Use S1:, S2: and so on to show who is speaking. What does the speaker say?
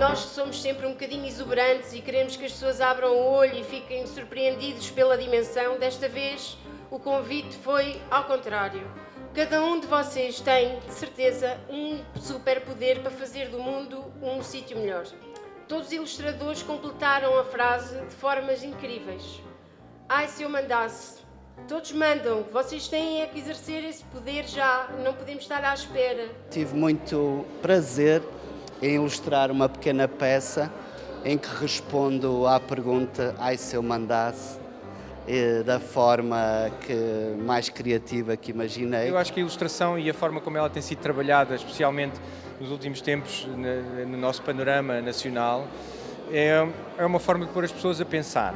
S1: nós somos sempre um bocadinho exuberantes e queremos que as pessoas abram o olho e fiquem surpreendidos pela dimensão, desta vez o convite foi ao contrário. Cada um de vocês tem, de certeza, um superpoder para fazer do mundo um sítio melhor. Todos os ilustradores completaram a frase de formas incríveis. Ai, se eu mandasse. Todos mandam. Vocês têm é que exercer esse poder já. Não podemos estar à espera.
S2: Tive muito prazer em ilustrar uma pequena peça em que respondo à pergunta ai se eu mandasse da forma que, mais criativa que imaginei.
S3: Eu acho que a ilustração e a forma como ela tem sido trabalhada, especialmente nos últimos tempos no nosso panorama nacional, é, é uma forma de pôr as pessoas a pensar.